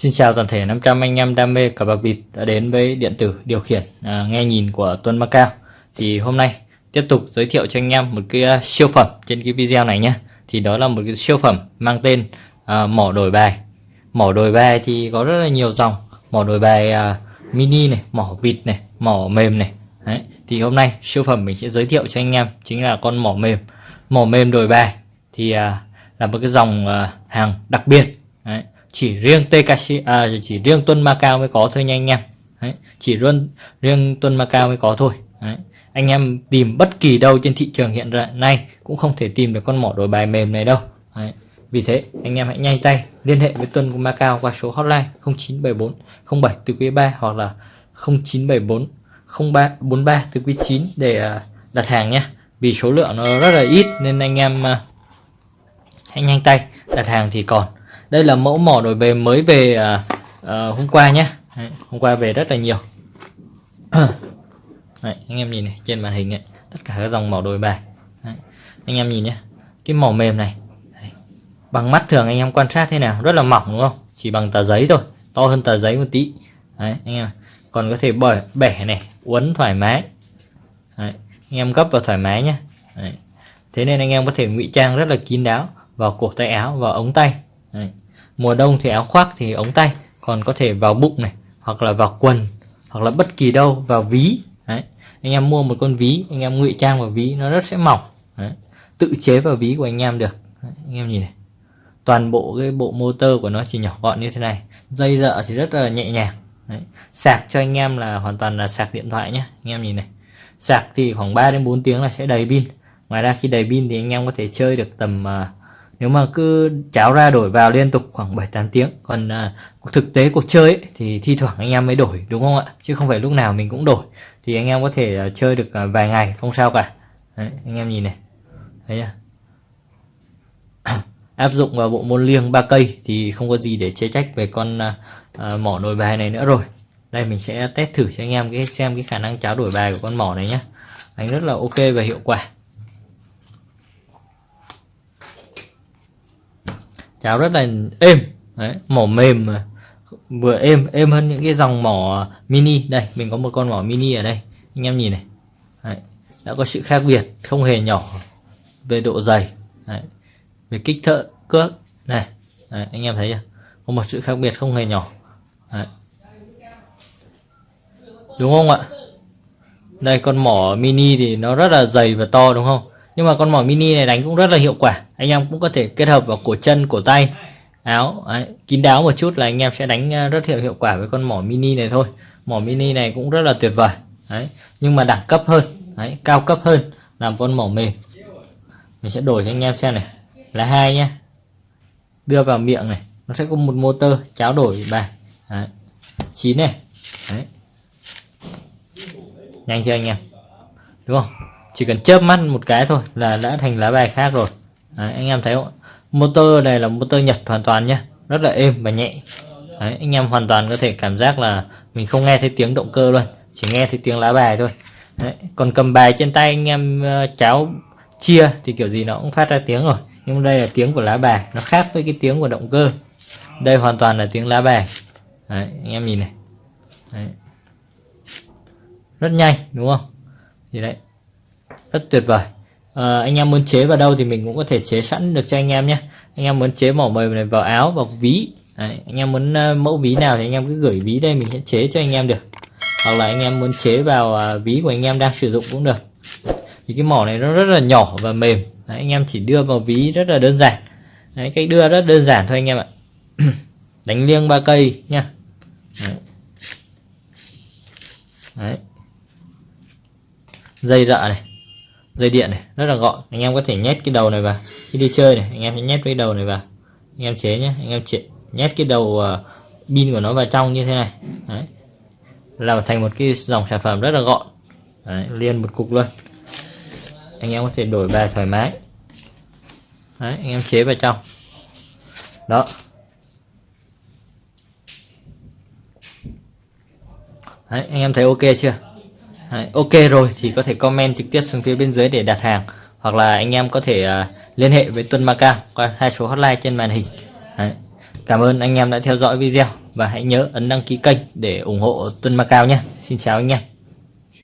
Xin chào toàn thể 500 anh em đam mê cờ bạc bịp đã đến với điện tử điều khiển à, nghe nhìn của Tuấn Macao. Thì hôm nay tiếp tục giới thiệu cho anh em một cái uh, siêu phẩm trên cái video này nhé. Thì đó là một cái siêu phẩm mang tên à, mỏ đổi bài. Mỏ đổi bài thì có rất là nhiều dòng. Mỏ đổi bài à, mini này, mỏ vịt này, mỏ mềm này. Đấy. Thì hôm nay siêu phẩm mình sẽ giới thiệu cho anh em chính là con mỏ mềm. Mỏ mềm đổi bài thì à, là một cái dòng à, hàng đặc biệt. Đấy chỉ riêng TKC à, chỉ riêng Tuân Macao mới có thôi nha anh em Đấy, chỉ riêng riêng Tuân Macao mới có thôi Đấy. anh em tìm bất kỳ đâu trên thị trường hiện nay cũng không thể tìm được con mỏ đổi bài mềm này đâu Đấy. vì thế anh em hãy nhanh tay liên hệ với Tuân Macao qua số hotline 0974 07 từ quý 3 hoặc là 0974 03 43 từ quý 9 để à, đặt hàng nhé vì số lượng nó rất là ít nên anh em à, hãy nhanh tay đặt hàng thì còn đây là mẫu mỏ đổi về mới về à, à, hôm qua nhé. Đấy, hôm qua về rất là nhiều. Đấy, anh em nhìn này trên màn hình ấy, tất cả các dòng mỏ đổi bài. Đấy, anh em nhìn nhé cái mỏ mềm này. Đấy, bằng mắt thường anh em quan sát thế nào rất là mỏng đúng không? Chỉ bằng tờ giấy thôi to hơn tờ giấy một tí. Đấy, anh em còn có thể bẻ bẻ này uốn thoải mái. Đấy, anh em gấp vào thoải mái nhé. Đấy. thế nên anh em có thể ngụy trang rất là kín đáo vào cổ tay áo và ống tay. Đấy. Mùa đông thì áo khoác thì ống tay Còn có thể vào bụng này Hoặc là vào quần Hoặc là bất kỳ đâu vào ví Đấy. Anh em mua một con ví Anh em ngụy trang vào ví nó rất sẽ mỏng Đấy. Tự chế vào ví của anh em được Đấy. Anh em nhìn này Toàn bộ cái bộ motor của nó chỉ nhỏ gọn như thế này Dây dợ thì rất là nhẹ nhàng Đấy. Sạc cho anh em là hoàn toàn là sạc điện thoại nhé Anh em nhìn này Sạc thì khoảng 3 đến 4 tiếng là sẽ đầy pin Ngoài ra khi đầy pin thì anh em có thể chơi được tầm uh, nếu mà cứ cháo ra đổi vào liên tục khoảng 7-8 tiếng còn à, thực tế cuộc chơi ấy, thì thi thoảng anh em mới đổi đúng không ạ? Chứ không phải lúc nào mình cũng đổi. Thì anh em có thể à, chơi được à, vài ngày không sao cả. Đấy, anh em nhìn này. Thấy chưa? Áp dụng vào bộ môn liêng ba cây thì không có gì để chế trách về con à, à, mỏ đổi bài này nữa rồi. Đây mình sẽ test thử cho anh em cái xem cái khả năng cháo đổi bài của con mỏ này nhé đánh rất là ok và hiệu quả. Cháo rất là êm. Đấy, mỏ mềm mà. Vừa êm êm hơn những cái dòng mỏ mini. Đây mình có một con mỏ mini ở đây. Anh em nhìn này. Đấy, đã có sự khác biệt không hề nhỏ về độ dày. Đấy, về kích thợ cước. Này đấy, anh em thấy chưa? Có một sự khác biệt không hề nhỏ. Đấy. đúng không ạ? Đây con mỏ mini thì nó rất là dày và to đúng không? Nhưng mà con mỏ mini này đánh cũng rất là hiệu quả. Anh em cũng có thể kết hợp vào cổ chân cổ tay. Áo đấy, kín đáo một chút là anh em sẽ đánh ờ, rất hiệu hiệu quả với con mỏ mini này thôi. Mỏ mini này cũng rất là tuyệt vời đấy. Nhưng mà đẳng cấp hơn đấy, cao cấp hơn làm con mỏ mềm. Mình sẽ đổi cho anh em xem này. Là hai nhé đưa vào miệng này nó sẽ có một motor cháo đổi bài đấy. 9 này đấy. nhanh chưa anh em? Đúng không? Chỉ cần chớp mắt một cái thôi là đã thành lá bài khác rồi. Đấy, anh em thấy không? Motor này là motor nhật hoàn toàn nhé rất là êm và nhẹ. Đấy, anh em hoàn toàn có thể cảm giác là mình không nghe thấy tiếng động cơ luôn chỉ nghe thấy tiếng lá bài thôi. Đấy, còn cầm bài trên tay anh em ờ, cháo chia thì kiểu gì nó cũng phát ra tiếng rồi. Nhưng đây là tiếng của lá bài nó khác với cái tiếng của động cơ. Đây hoàn toàn là tiếng lá bài. Đấy, anh em nhìn này. Đấy. rất nhanh đúng không? Thì đấy rất tuyệt vời. À, anh em muốn chế vào đâu thì mình cũng có thể chế sẵn được cho anh em nhé. Anh em muốn chế mỏ mời này vào áo vào ví. Đấy, anh em muốn uh, mẫu ví nào thì anh em cứ gửi ví đây mình sẽ chế cho anh em được. Hoặc là anh em muốn chế vào uh, ví của anh em đang sử dụng cũng được. Thì cái mỏ này nó rất là nhỏ và mềm. Đấy, anh em chỉ đưa vào ví rất là đơn giản. Đấy, cách đưa rất đơn giản thôi anh em ạ. Đánh liêng ba cây nha Đấy. Đấy. dây rợ này dây điện này rất là gọn. Anh em có thể nhét cái đầu này vào khi đi chơi này anh em sẽ nhét cái đầu này vào. Anh em chế nhé anh em chế, nhét cái đầu uh, pin của nó vào trong như thế này. Đấy. Làm thành một cái dòng sản phẩm rất là gọn. Đấy, liên một cục luôn. Anh em có thể đổi bài thoải mái. Đấy, anh em chế vào trong. Đó. Đấy, anh em thấy ok chưa? Đấy, ok rồi thì có thể comment trực tiếp xuống phía bên dưới để đặt hàng hoặc là anh em có thể uh, liên hệ với Tuân Macao qua hai số hotline trên màn hình Đấy. Cảm ơn anh em đã theo dõi video và hãy nhớ ấn đăng ký kênh để ủng hộ Tuân Macao nhé. Xin chào anh em.